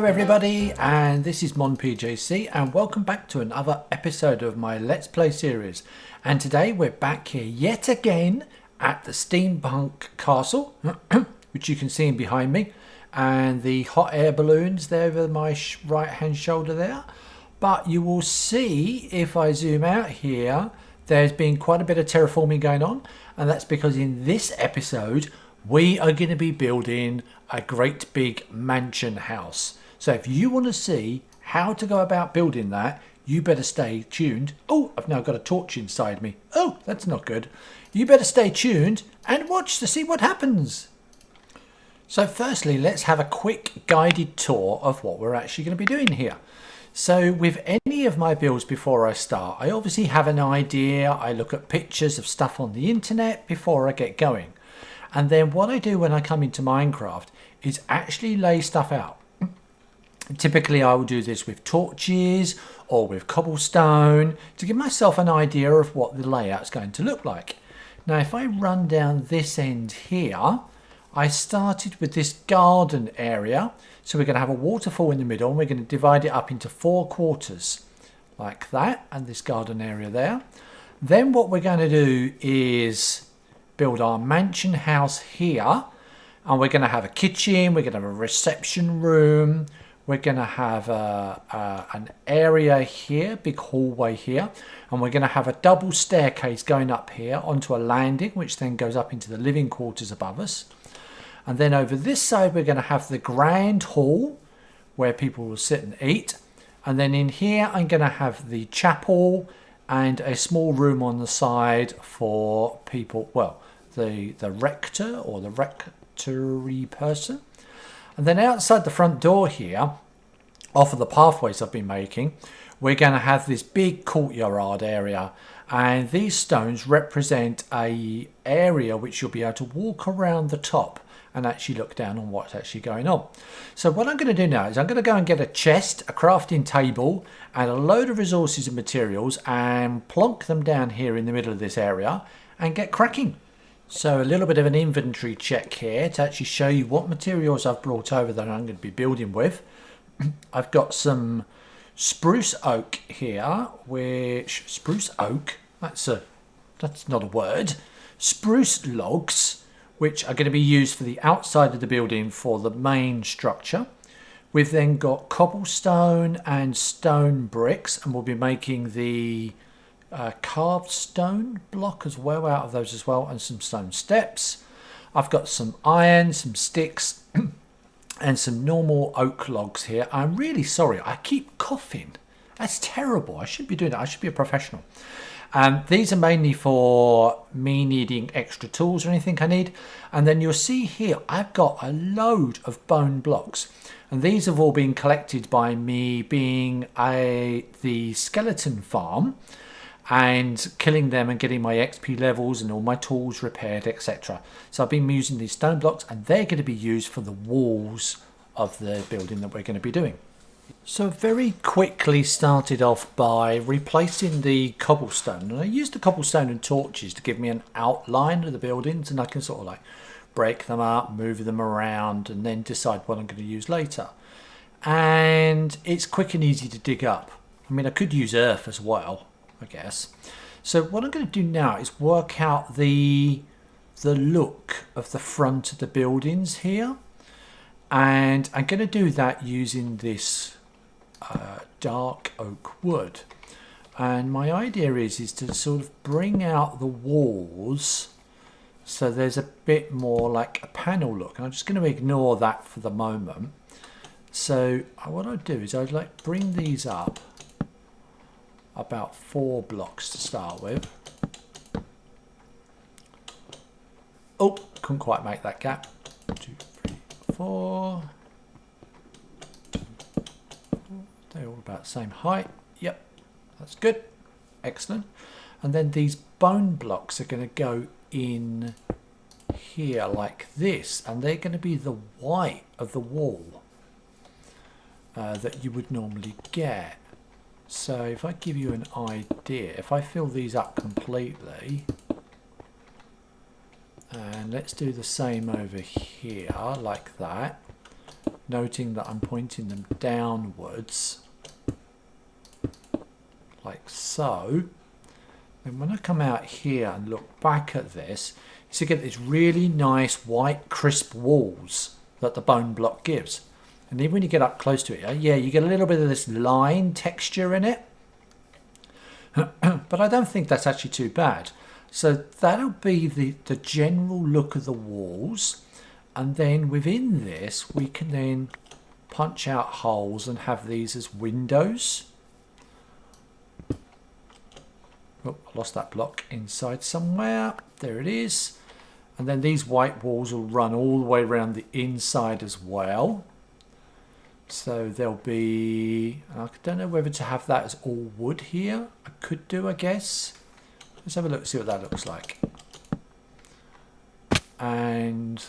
Hello everybody and this is MonPJC and welcome back to another episode of my Let's Play series and today we're back here yet again at the Steampunk Castle which you can see behind me and the hot air balloons there over my right hand shoulder there but you will see if I zoom out here there's been quite a bit of terraforming going on and that's because in this episode we are going to be building a great big mansion house. So if you want to see how to go about building that, you better stay tuned. Oh, I've now got a torch inside me. Oh, that's not good. You better stay tuned and watch to see what happens. So firstly, let's have a quick guided tour of what we're actually going to be doing here. So with any of my builds before I start, I obviously have an idea. I look at pictures of stuff on the internet before I get going. And then what I do when I come into Minecraft is actually lay stuff out. Typically I will do this with torches or with cobblestone to give myself an idea of what the layout is going to look like. Now if I run down this end here, I started with this garden area. So we're going to have a waterfall in the middle and we're going to divide it up into four quarters like that and this garden area there. Then what we're going to do is build our mansion house here and we're going to have a kitchen we're going to have a reception room we're going to have a, a, an area here big hallway here and we're going to have a double staircase going up here onto a landing which then goes up into the living quarters above us and then over this side we're going to have the grand hall where people will sit and eat and then in here I'm going to have the chapel and a small room on the side for people well the, the rector or the rectory person. And then outside the front door here, off of the pathways I've been making, we're going to have this big courtyard area. And these stones represent a area which you'll be able to walk around the top and actually look down on what's actually going on. So what I'm going to do now is I'm going to go and get a chest, a crafting table and a load of resources and materials and plonk them down here in the middle of this area and get cracking. So a little bit of an inventory check here to actually show you what materials I've brought over that I'm going to be building with. I've got some spruce oak here, which spruce oak, that's a that's not a word. Spruce logs, which are going to be used for the outside of the building for the main structure. We've then got cobblestone and stone bricks, and we'll be making the uh, carved stone block as well out of those as well and some stone steps. I've got some iron, some sticks and some normal oak logs here. I'm really sorry, I keep coughing. That's terrible. I should be doing that. I should be a professional. Um, these are mainly for me needing extra tools or anything I need. And then you'll see here, I've got a load of bone blocks. And these have all been collected by me being a the skeleton farm and killing them and getting my XP levels and all my tools repaired, etc. So I've been using these stone blocks and they're going to be used for the walls of the building that we're going to be doing. So very quickly started off by replacing the cobblestone. And I used the cobblestone and torches to give me an outline of the buildings and I can sort of like break them up, move them around and then decide what I'm going to use later. And it's quick and easy to dig up. I mean, I could use earth as well, I guess. So what I'm going to do now is work out the the look of the front of the buildings here. And I'm going to do that using this uh, dark oak wood. And my idea is is to sort of bring out the walls so there's a bit more like a panel look. And I'm just going to ignore that for the moment. So what I'd do is I'd like bring these up about four blocks to start with. Oh, couldn't quite make that gap. Two, three, four. They're all about the same height. Yep, that's good. Excellent. And then these bone blocks are going to go in here like this. And they're going to be the white of the wall uh, that you would normally get. So if I give you an idea, if I fill these up completely, and let's do the same over here, like that. noting that I'm pointing them downwards like so and when I come out here and look back at this you get these really nice white crisp walls that the bone block gives and even when you get up close to it yeah you get a little bit of this line texture in it. But I don't think that's actually too bad. So that'll be the the general look of the walls. And then within this we can then punch out holes and have these as windows. Oh, I lost that block inside somewhere. There it is. And then these white walls will run all the way around the inside as well so there'll be I don't know whether to have that as all wood here. I could do I guess. Let's have a look see what that looks like. And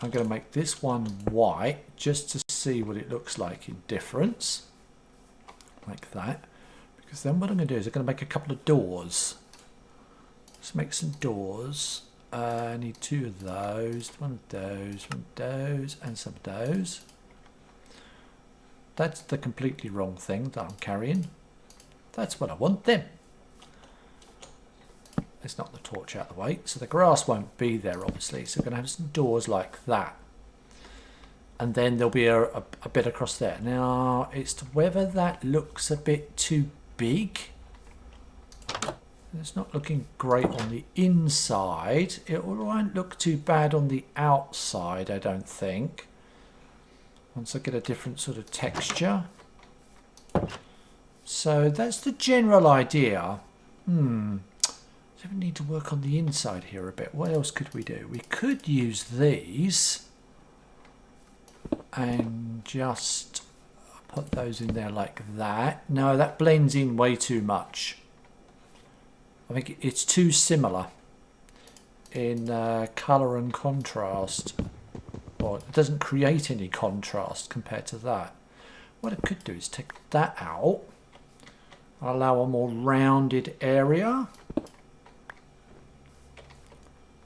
I'm going to make this one white just to see what it looks like in difference like that. Because then what I'm going to do is I'm going to make a couple of doors. Let's make some doors. Uh, I need two of those one of those one of those and some of those that's the completely wrong thing that I'm carrying that's what I want then Let's knock the torch out of the way. So the grass won't be there, obviously. So we're going to have some doors like that. And then there'll be a, a, a bit across there. Now, it's whether that looks a bit too big. It's not looking great on the inside. It won't look too bad on the outside, I don't think. Once I get a different sort of texture. So that's the general idea. Hmm we need to work on the inside here a bit. What else could we do? We could use these and just put those in there like that. No, that blends in way too much. I think it's too similar in uh, colour and contrast. Well, it doesn't create any contrast compared to that. What I could do is take that out, allow a more rounded area.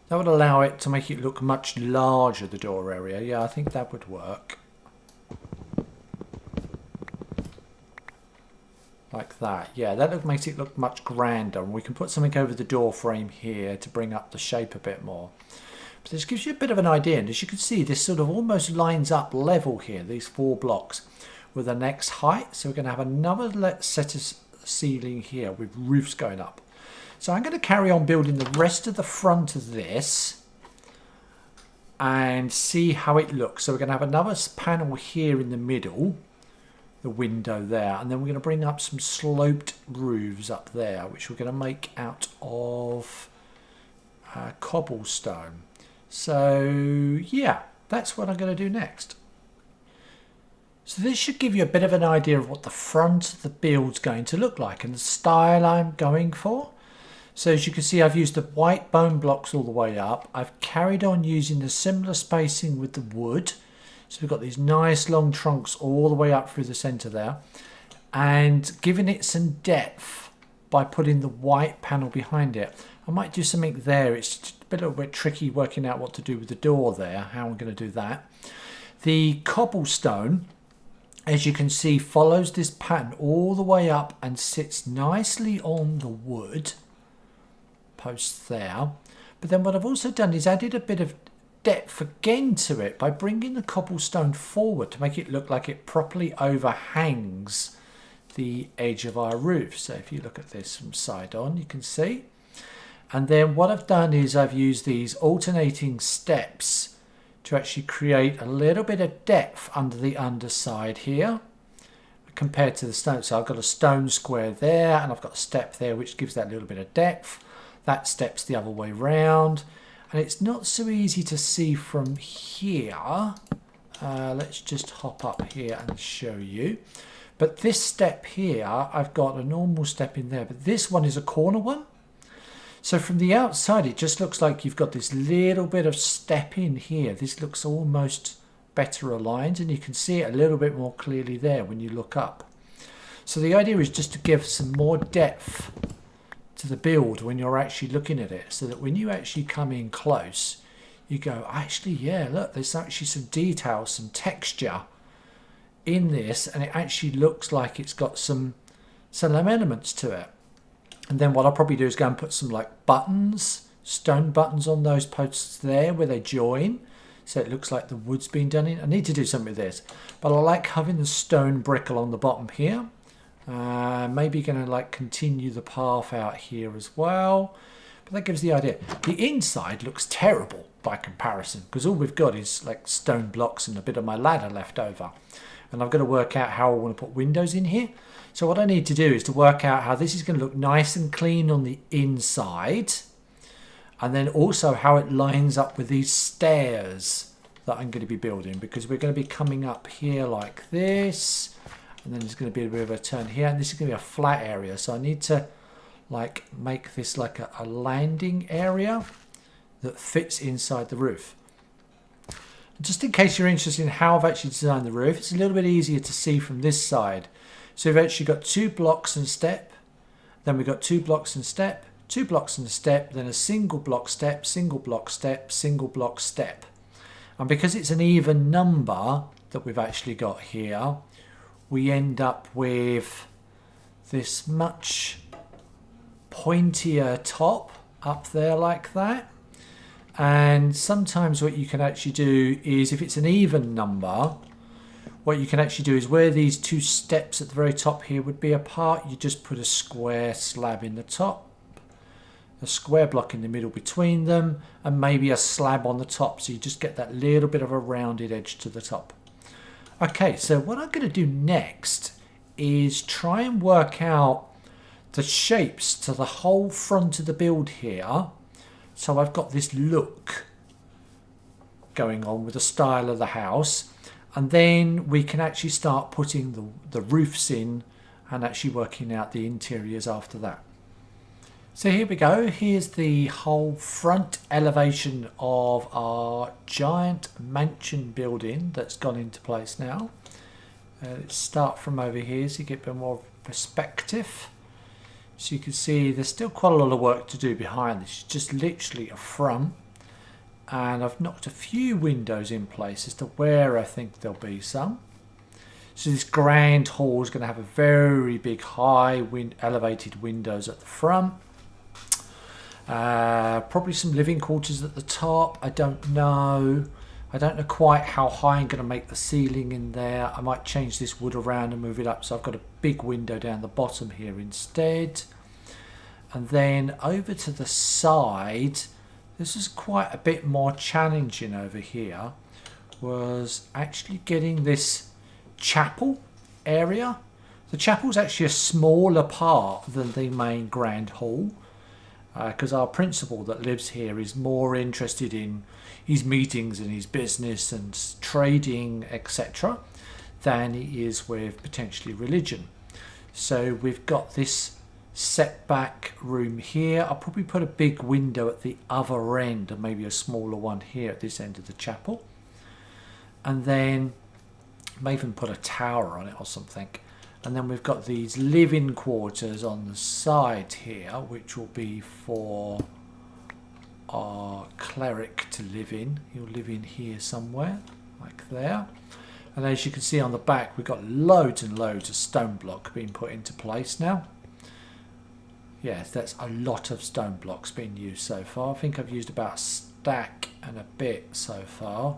That would allow it to make it look much larger, the door area. Yeah, I think that would work. Like that. Yeah, that makes it look much grander. And we can put something over the door frame here to bring up the shape a bit more. But this gives you a bit of an idea. And as you can see, this sort of almost lines up level here, these four blocks, with the next height. So we're going to have another set of ceiling here with roofs going up. So I'm going to carry on building the rest of the front of this and see how it looks. So we're going to have another panel here in the middle, the window there, and then we're going to bring up some sloped roofs up there, which we're going to make out of uh, cobblestone. So yeah, that's what I'm going to do next. So this should give you a bit of an idea of what the front of the build's going to look like and the style I'm going for. So as you can see, I've used the white bone blocks all the way up. I've carried on using the similar spacing with the wood. So we've got these nice long trunks all the way up through the center there. And giving it some depth by putting the white panel behind it. I might do something there. It's a little bit tricky working out what to do with the door there, how I'm going to do that. The cobblestone, as you can see, follows this pattern all the way up and sits nicely on the wood posts there. But then what I've also done is added a bit of depth again to it by bringing the cobblestone forward to make it look like it properly overhangs the edge of our roof. So if you look at this from side on, you can see. And then what I've done is I've used these alternating steps to actually create a little bit of depth under the underside here compared to the stone. So I've got a stone square there and I've got a step there which gives that little bit of depth. That steps the other way round. And it's not so easy to see from here. Uh, let's just hop up here and show you. But this step here I've got a normal step in there but this one is a corner one so from the outside it just looks like you've got this little bit of step in here this looks almost better aligned and you can see it a little bit more clearly there when you look up so the idea is just to give some more depth to the build when you're actually looking at it so that when you actually come in close you go, actually, yeah, look, there's actually some detail, some texture in this, and it actually looks like it's got some some elements to it. And then what I'll probably do is go and put some like buttons, stone buttons on those posts there where they join. So it looks like the wood's been done in. I need to do something with this. But I like having the stone brick along the bottom here. Uh, maybe going to like continue the path out here as well. But that gives the idea. The inside looks terrible by comparison because all we've got is like stone blocks and a bit of my ladder left over. And I've got to work out how I want to put windows in here. So what I need to do is to work out how this is going to look nice and clean on the inside. And then also how it lines up with these stairs that I'm going to be building. Because we're going to be coming up here like this. And then there's going to be a bit of a turn here. And this is going to be a flat area. So I need to like make this like a, a landing area that fits inside the roof. Just in case you're interested in how I've actually designed the roof, it's a little bit easier to see from this side. So we've actually got two blocks and step, then we've got two blocks and step, two blocks and step, then a single block step, single block step, single block step. And because it's an even number that we've actually got here, we end up with this much pointier top up there like that. And sometimes what you can actually do is if it's an even number, what you can actually do is where these two steps at the very top here would be apart, you just put a square slab in the top, a square block in the middle between them, and maybe a slab on the top. So you just get that little bit of a rounded edge to the top. Okay, so what I'm going to do next is try and work out the shapes to the whole front of the build here. So I've got this look going on with the style of the house and then we can actually start putting the, the roofs in and actually working out the interiors after that. So here we go, here's the whole front elevation of our giant mansion building that's gone into place now. Uh, let's start from over here so you get a bit more perspective. So you can see there's still quite a lot of work to do behind this, it's just literally a front and I've knocked a few windows in place as to where I think there'll be some. So this grand hall is going to have a very big high wind elevated windows at the front. Uh, probably some living quarters at the top. I don't know. I don't know quite how high I'm going to make the ceiling in there. I might change this wood around and move it up so I've got a big window down the bottom here instead. And then over to the side, this is quite a bit more challenging over here was actually getting this chapel area. The chapel is actually a smaller part than the main grand hall because uh, our principal that lives here is more interested in his meetings and his business and trading etc than he is with potentially religion. So we've got this setback room here. I'll probably put a big window at the other end and maybe a smaller one here at this end of the chapel. And then may even put a tower on it or something. And then we've got these living quarters on the side here, which will be for our cleric to live in. He'll live in here somewhere, like there. And as you can see on the back, we've got loads and loads of stone block being put into place now. Yes, that's a lot of stone blocks being used so far. I think I've used about a stack and a bit so far.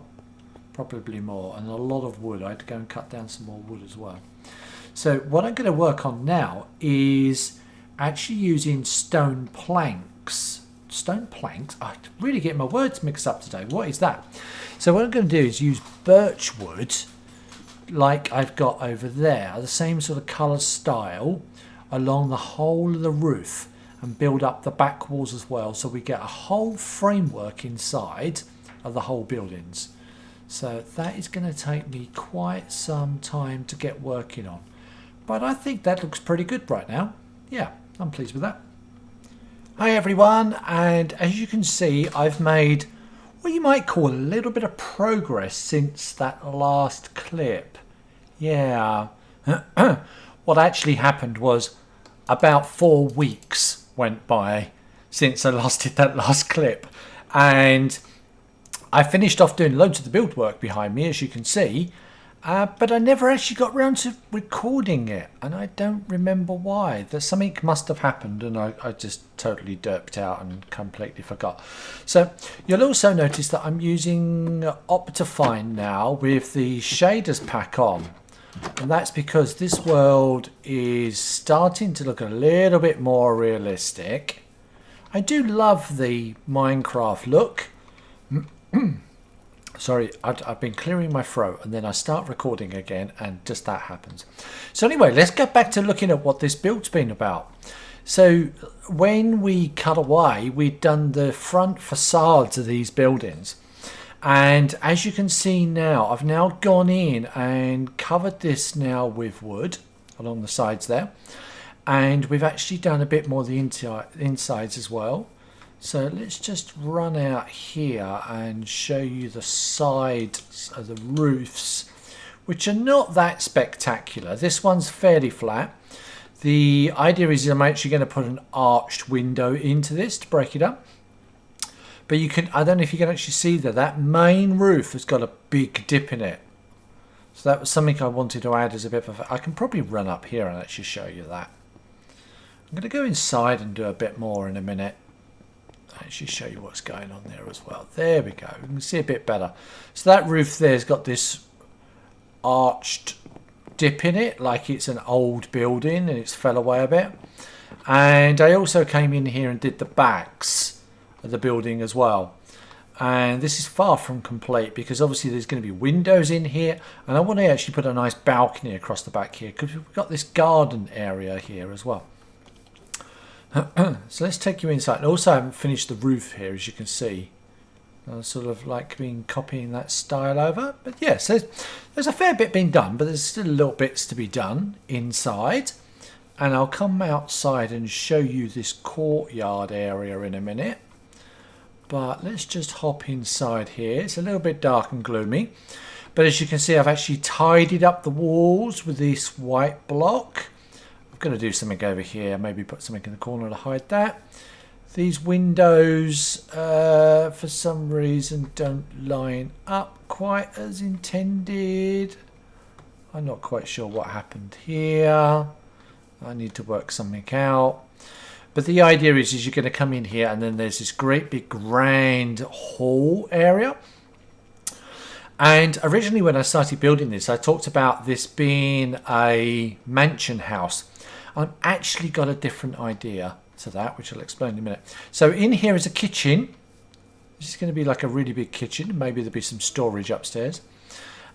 Probably more. And a lot of wood. I had to go and cut down some more wood as well. So what I'm going to work on now is actually using stone planks. Stone planks? I really get my words mixed up today. What is that? So what I'm going to do is use birch wood like I've got over there. The same sort of colour style along the whole of the roof and build up the back walls as well so we get a whole framework inside of the whole buildings. So that is going to take me quite some time to get working on. But I think that looks pretty good right now. Yeah I'm pleased with that. Hi everyone and as you can see I've made what you might call a little bit of progress since that last clip. Yeah. What actually happened was about four weeks went by since I last did that last clip and I finished off doing loads of the build work behind me, as you can see, uh, but I never actually got around to recording it, and I don't remember why. There's something must have happened, and I, I just totally derped out and completely forgot. So you'll also notice that I'm using Optifine now with the shaders pack on. And that's because this world is starting to look a little bit more realistic. I do love the Minecraft look. Sorry, I've, I've, been clearing my throat and then I start recording again and just that happens. So anyway, let's get back to looking at what this build's been about. So when we cut away, we'd done the front facades of these buildings. And as you can see now, I've now gone in and covered this now with wood along the sides there. And we've actually done a bit more the insides as well. So let's just run out here and show you the sides of the roofs, which are not that spectacular. This one's fairly flat. The idea is I'm actually going to put an arched window into this to break it up. But you can, I don't know if you can actually see that, that main roof has got a big dip in it. So that was something I wanted to add as a bit of a, I can probably run up here and actually show you that. I'm going to go inside and do a bit more in a minute actually show you what's going on there as well. There we go. You can see a bit better. So that roof there's got this arched dip in it, like it's an old building and it's fell away a bit. And I also came in here and did the backs the building as well. And this is far from complete because obviously there's going to be windows in here. And I want to actually put a nice balcony across the back here because we've got this garden area here as well. so let's take you inside. And also I haven't finished the roof here, as you can see. I'm sort of like being copying that style over. But yes, so there's a fair bit being done, but there's still little bits to be done inside. And I'll come outside and show you this courtyard area in a minute. But let's just hop inside here. It's a little bit dark and gloomy. But as you can see, I've actually tidied up the walls with this white block I'm going to do something over here. Maybe put something in the corner to hide that. These windows, uh, for some reason, don't line up quite as intended. I'm not quite sure what happened here. I need to work something out. But the idea is, is you're going to come in here and then there's this great big grand hall area. And originally when I started building this, I talked about this being a mansion house. I've actually got a different idea to that, which I'll explain in a minute. So in here is a kitchen. This is going to be like a really big kitchen. Maybe there'll be some storage upstairs.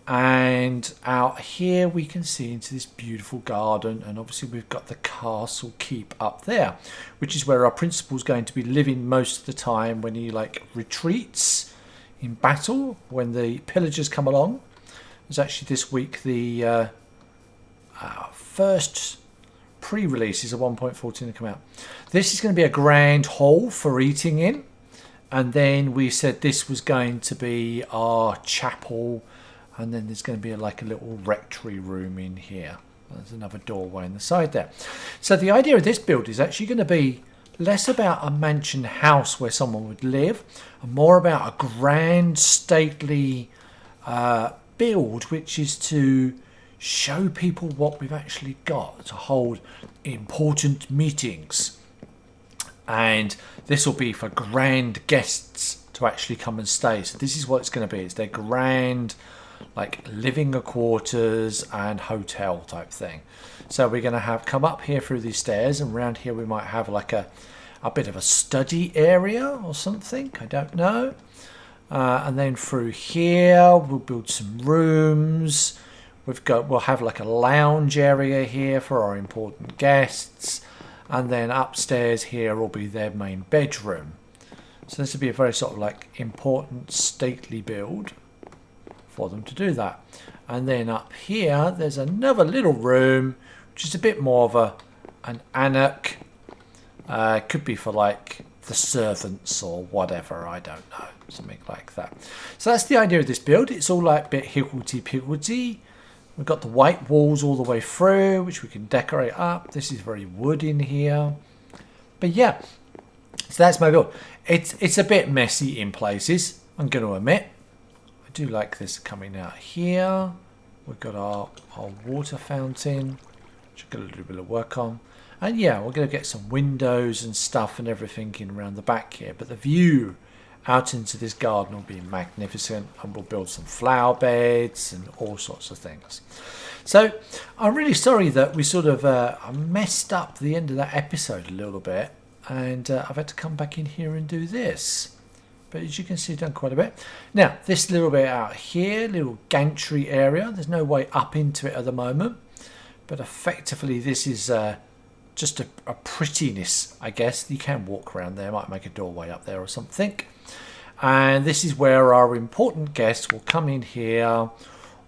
And out here we can see into this beautiful garden. And obviously we've got the castle keep up there, which is where our principal's going to be living most of the time when he like retreats in battle, when the pillagers come along. There's actually this week the uh, uh, first pre-releases of 1.14 to come out. This is going to be a grand hall for eating in. And then we said this was going to be our chapel. And then there's going to be like a little rectory room in here. There's another doorway in the side there. So the idea of this build is actually going to be less about a mansion house where someone would live and more about a grand stately uh, build which is to show people what we've actually got to hold important meetings. And this will be for grand guests to actually come and stay. So this is what it's going to be. It's their grand like living quarters and hotel type thing. So we're going to have come up here through these stairs and around here we might have like a, a bit of a study area or something. I don't know. Uh, and then through here we'll build some rooms We've got we'll have like a lounge area here for our important guests, and then upstairs here will be their main bedroom. So this would be a very sort of like important stately build for them to do that. And then up here, there's another little room, which is a bit more of a an anak. Uh, could be for like the servants or whatever, I don't know, something like that. So that's the idea of this build. It's all like a bit higgledy-piggledy. We've got the white walls all the way through, which we can decorate up. This is very wood in here. But yeah, so that's my build. It's, it's a bit messy in places. I'm going to admit, do like this coming out here. We've got our, our water fountain, which I've got a little bit of work on. And yeah, we're going to get some windows and stuff and everything in around the back here. But the view out into this garden will be magnificent and we'll build some flower beds and all sorts of things. So I'm really sorry that we sort of uh, messed up the end of that episode a little bit and uh, I've had to come back in here and do this. But as you can see, done quite a bit. Now, this little bit out here, little gantry area, there's no way up into it at the moment. But effectively, this is uh, just a, a, prettiness, I guess. You can walk around there, might make a doorway up there or something. And this is where our important guests will come in here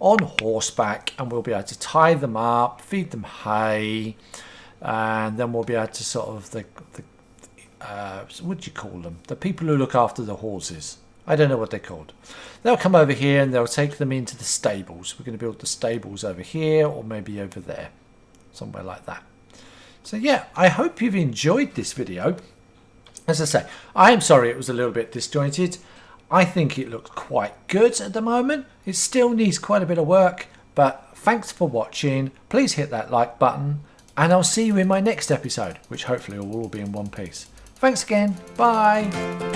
on horseback and we'll be able to tie them up, feed them hay, and then we'll be able to sort of the, the uh, what do you call them? The people who look after the horses. I don't know what they're called. They'll come over here and they'll take them into the stables. We're going to build the stables over here or maybe over there, somewhere like that. So yeah, I hope you've enjoyed this video. As I say, I am sorry it was a little bit disjointed. I think it looks quite good at the moment. It still needs quite a bit of work, but thanks for watching. Please hit that like button and I'll see you in my next episode, which hopefully will all be in one piece. Thanks again. Bye.